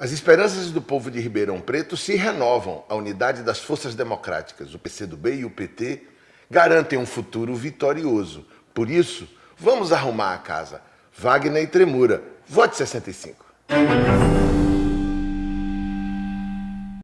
As esperanças do povo de Ribeirão Preto se renovam. A unidade das forças democráticas, o PCdoB e o PT, garantem um futuro vitorioso. Por isso, vamos arrumar a casa. Wagner e Tremura. Vote 65.